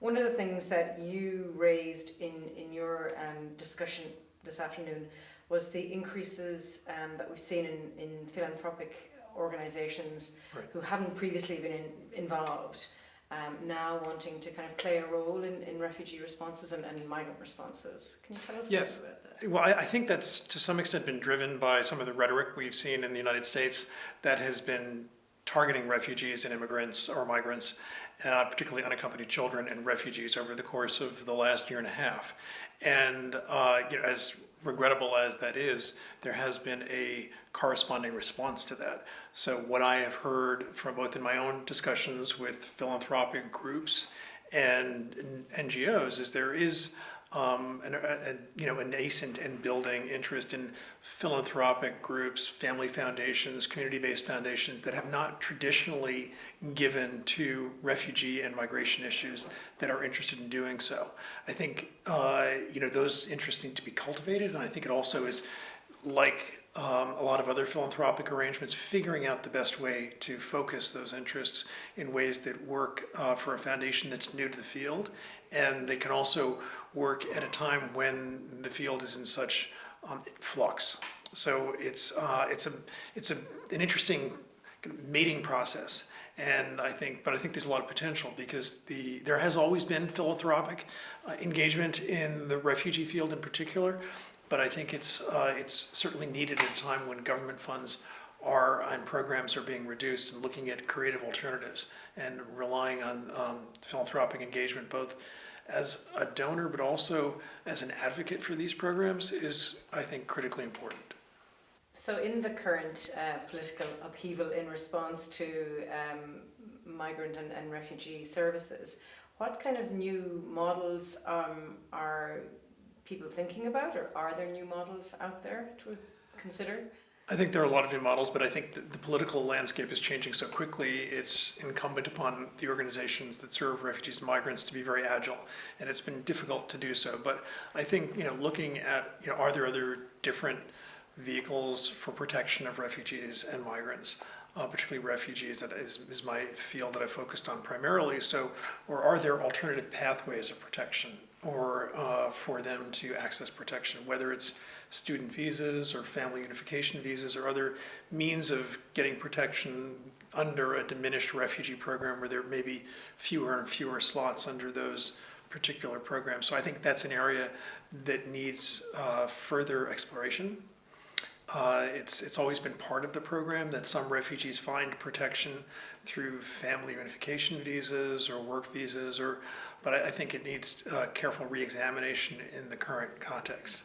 One of the things that you raised in, in your um, discussion this afternoon was the increases um, that we've seen in, in philanthropic organisations Right. who haven't previously been in, involved, um, now wanting to kind of play a role in, in refugee responses and, and migrant responses. Can you tell us a Yes. bit about that? Well, I, I think that's to some extent been driven by some of the rhetoric we've seen in the United States that has been targeting refugees and immigrants or migrants, uh, particularly unaccompanied children and refugees over the course of the last year and a half. And uh, you know, as regrettable as that is, there has been a corresponding response to that. So what I have heard from both in my own discussions with philanthropic groups and NGOs is there is um, an, a, a, you know, a nascent and building interest in philanthropic groups, family foundations, community-based foundations that have not traditionally given to refugee and migration issues that are interested in doing so. I think, uh, you know, those interests need to be cultivated, and I think it also is like um, a lot of other philanthropic arrangements, figuring out the best way to focus those interests in ways that work uh, for a foundation that's new to the field, and they can also work at a time when the field is in such um, flux. So it's uh, it's a it's a an interesting mating process, and I think, but I think there's a lot of potential because the there has always been philanthropic uh, engagement in the refugee field in particular, but I think it's uh, it's certainly needed at a time when government funds are and programs are being reduced and looking at creative alternatives and relying on um, philanthropic engagement both as a donor but also as an advocate for these programs is I think critically important. So, in the current uh, political upheaval in response to um, migrant and, and refugee services, what kind of new models um, are people thinking about, or are there new models out there to consider? I think there are a lot of new models, but I think the political landscape is changing so quickly, it's incumbent upon the organizations that serve refugees and migrants to be very agile, and it's been difficult to do so. But I think, you know, looking at, you know, are there other different vehicles for protection of refugees and migrants, uh, particularly refugees, that is, is my field that I focused on primarily. So, or are there alternative pathways of protection or uh, for them to access protection, whether it's student visas or family unification visas or other means of getting protection under a diminished refugee program where there may be fewer and fewer slots under those particular programs. So I think that's an area that needs uh, further exploration. Uh, it's, it's always been part of the program that some refugees find protection through family unification visas or work visas, or, but I, I think it needs uh, careful reexamination in the current context.